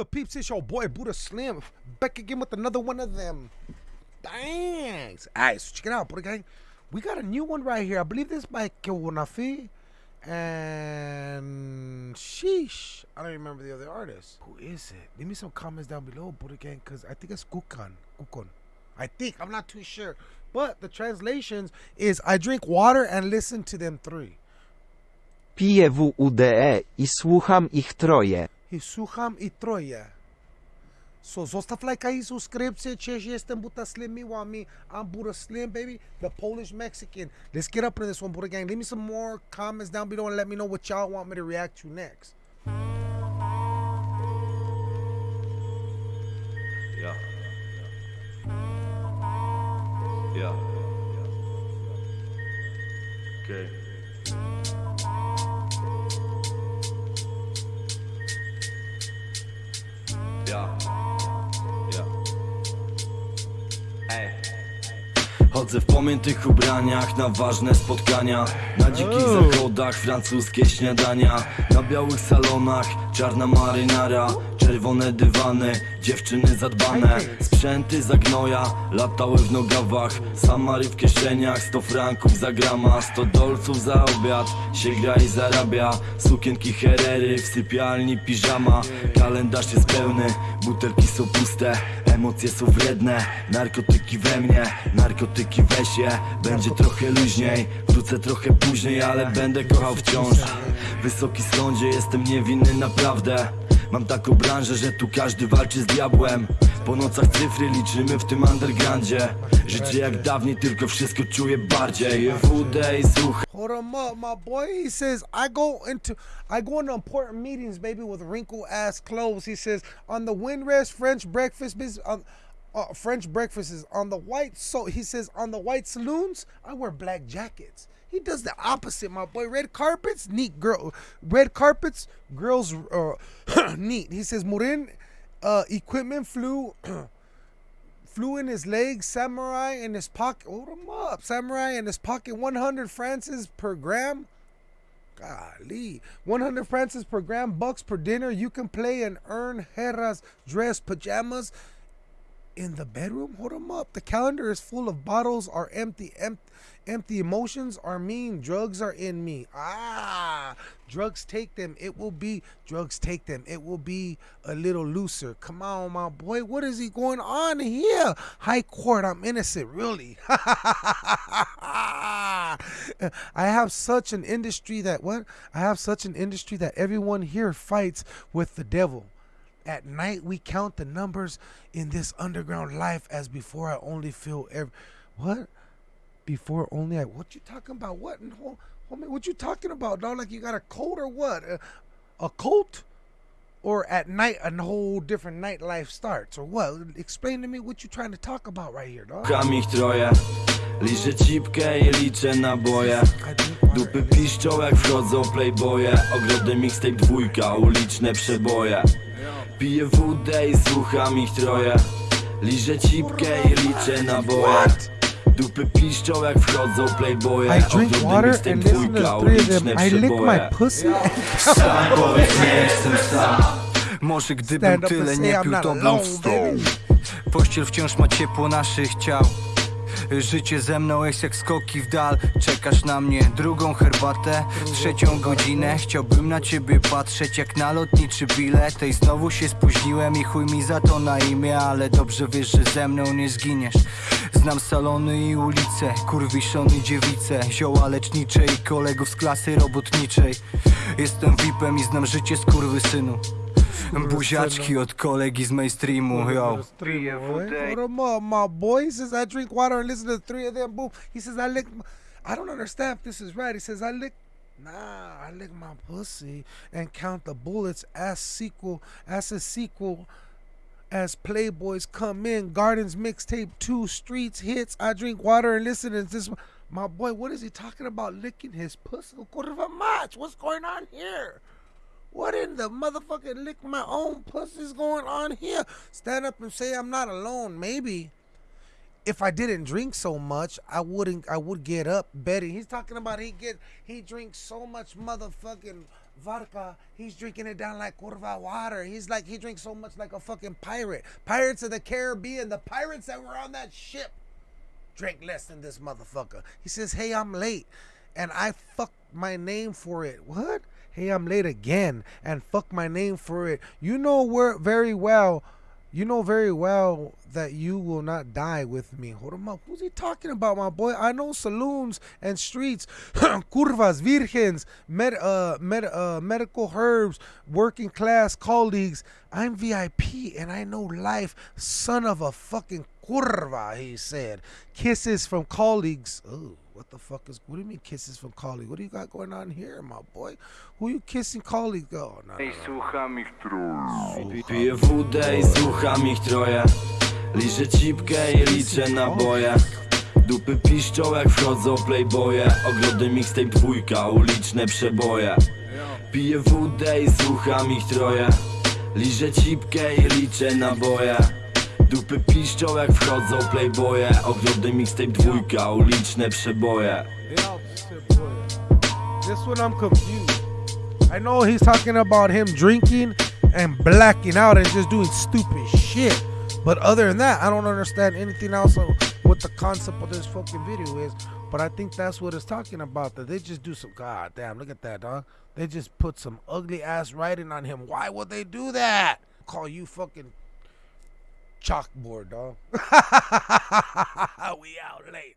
good, peeps? It's your boy Buddha Slim back again with another one of them. Thanks. Alright, so check it out, Buddha Gang. We got a new one right here. I believe this by Kewanafi and Sheesh. I don't remember the other artist. Who is it? Leave me some comments down below, Buddha Gang, because I think it's Kukan. Kukan. I think. I'm not too sure. But the translations is I drink water and listen to them three. Piję WUDE i słucham ich troje. I słucham i troje. So zostaw lajka i subskrypcję. Cześć, jestem Buddha Slim. Miła mi. I'm Buddha Slim, baby. The Polish Mexican. Let's get up into this one, Buddha Gang. Leave me some more comments down below and let me know what y'all want me to react to next. Yeah. Yeah. Okay. Yeah. Chodzę w pamiętnych ubraniach na ważne spotkania. Na dzikich zachodach francuskie śniadania. Na białych salonach czarna marynara. Czerwone dywany, dziewczyny zadbane. Sprzęty za gnoja, latały w nogawach. Samary w kieszeniach, 100 franków za grama. 100 dolców za obiad, się gra i zarabia. Sukienki herery, w sypialni piżama. Kalendarz jest pełny, butelki są puste. Emocje są wredne, narkotyki we mnie. Narkotyki we się, będzie trochę luźniej. Wrócę trochę później, ale będę kochał wciąż. Wysoki sądzie, jestem niewinny naprawdę. Mam taką branżę, że tu każdy walczy z diabłem. Po nocach cyfry liczymy w tym undergroundzie. Życie jak dawniej, tylko wszystko czuję bardziej. WD i Hold up, my boy. He says I go into I go into important meetings, baby, with wrinkle ass clothes. He says on the windrest French breakfast business on uh, French breakfast is on the white so he says on the white saloons I wear black jackets. He does the opposite, my boy. Red carpets, neat girl. Red carpets, girls uh, neat. He says Murin uh, equipment flew flew in his legs, samurai in his pocket. Hold him up, samurai in his pocket. 100 francs per gram. Golly, 100 francs per gram, bucks per dinner. You can play and earn Hera's dress pajamas in the bedroom. Hold him up. The calendar is full of bottles are empty. Empty. Empty emotions are mean. Drugs are in me. Ah, drugs take them. It will be drugs take them. It will be a little looser. Come on, my boy. What is he going on here? High court. I'm innocent. Really? I have such an industry that what? I have such an industry that everyone here fights with the devil. At night we count the numbers in this underground life as before I only feel every what? Before only I what you talking about? What in home, homie? What you talking about, dog? Like you got a cold or what? A, a cult? Or at night a whole different nightlife starts or what? Explain to me what you trying to talk about right here, dog. Kocham ich troje Liczę cipkę i liczę naboje I drink water. Dupy piszczą jak wchodzą playboye Ogrody mixtape dwójka, uliczne przeboje Piję wódę i słucham ich troje. Liczę cipkę i liczę naboje Dupy piszczą jak wchodzą playboye I drink water and listen to three of uliczne them. I lick my pussy. Sam powiedz nie jestem sam. Może gdybym Stand up tyle and nie say I'm pił, not to bym alone, wstał. Pościel wciąż ma ciepło naszych ciał Życie ze mną jest jak skoki w dal. Czekasz na mnie drugą herbatę Trzecią godzinę. Chciałbym na ciebie patrzeć jak na lotniczy bilet. I znowu się spóźniłem i chuj mi za to na imię Ale dobrze wiesz, że ze mną nie zginiesz. Znam salony i ulice Kurwiszony dziewice Zioła lecznicze i kolegów z klasy robotniczej. Jestem VIPem i znam życie skurwysynu Buziaczki od kolegi z mainstreamu, yo Boy, Hold him up, my boy. He says I drink water and listen to the three of them. Boom. He says I lick. My, I don't understand if this is right. He says I lick. Nah, I lick my pussy and count the bullets as sequel as a sequel. As Playboys come in, Gardens mixtape two streets hits. I drink water and listen to this. My boy, what is he talking about? Licking his pussy? Curva match. What's going on here? The motherfucking lick my own pussies going on here? Stand up and say I'm not alone. Maybe if I didn't drink so much, I wouldn't. I would get up betting. He's talking about he get he drinks so much motherfucking vodka. He's drinking it down like curva water. He's like he drinks so much like a fucking pirate. Pirates of the Caribbean, the pirates that were on that ship drank less than this motherfucker. He says, "Hey, I'm late." And I fucked my name for it. What? Hey, I'm late again and fuck my name for it. You know where very well you know very well that you will not die with me. Hold him up. Who's he talking about, my boy? I know saloons and streets, curvas, virgens, med, uh, med, uh, medical herbs, working class colleagues. I'm VIP and I know life. Son of a fucking curva, he said. Kisses from colleagues. Ooh. What the fuck is? What do you mean kisses from colleagues? What do you got going on here, my boy? Who you kissing colleagues? Oh, no, no, no. słucham ich troje Piję wódę i słucham ich troje Liczę cipkę i liczę naboje Dupy piszczą jak wchodzą playboye Ogrody mixtape dwójka, uliczne przeboje Piję wódę i słucham ich troje Liczę cipkę i liczę naboje Dupy piszczą jak wchodzą playboye Ogrody mixtape dwójka, uliczne przeboje This one I'm confused. I know he's talking about him drinking and blacking out and just doing stupid shit. But other than that, I don't understand anything else of what the concept of this fucking video is. But I think that's what it's talking about. That they just do some god damn, look at that, dog. They just put some ugly ass writing on him. Why would they do that? Call you fucking chalkboard, dog. we out late.